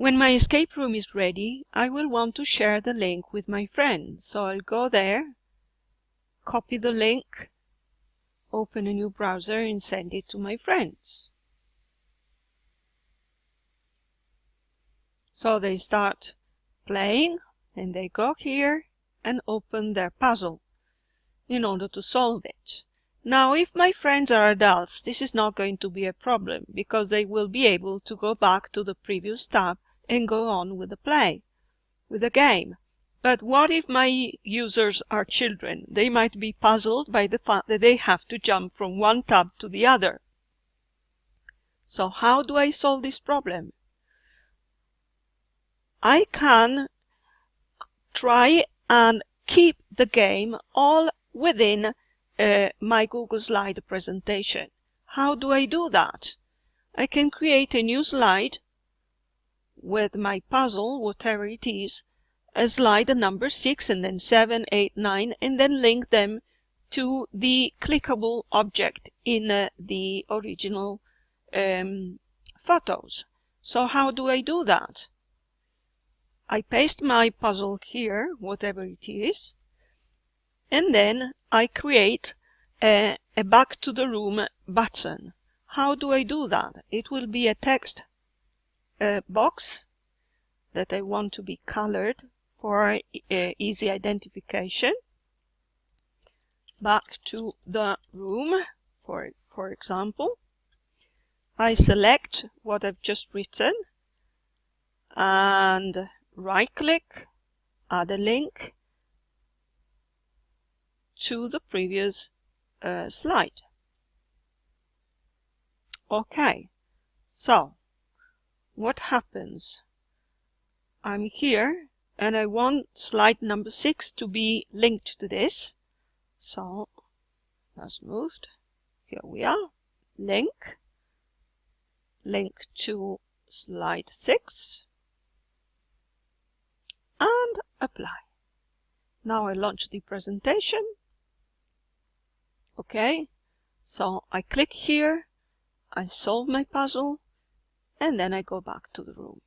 When my escape room is ready, I will want to share the link with my friends. So I'll go there, copy the link, open a new browser and send it to my friends. So they start playing and they go here and open their puzzle in order to solve it. Now if my friends are adults, this is not going to be a problem because they will be able to go back to the previous tab and go on with the play, with the game. But what if my users are children? They might be puzzled by the fact that they have to jump from one tab to the other. So how do I solve this problem? I can try and keep the game all within uh, my Google Slide presentation. How do I do that? I can create a new slide with my puzzle, whatever it is, a slide number 6 and then 7, 8, 9, and then link them to the clickable object in uh, the original um, photos. So how do I do that? I paste my puzzle here, whatever it is, and then I create a, a back to the room button. How do I do that? It will be a text uh, box that I want to be colored for uh, easy identification. Back to the room, for, for example. I select what I've just written and right click, add a link, to the previous uh, slide. Okay, so what happens? I'm here and I want slide number six to be linked to this. So that's moved. Here we are. Link. Link to slide six. And apply. Now I launch the presentation Okay, so I click here, I solve my puzzle, and then I go back to the room.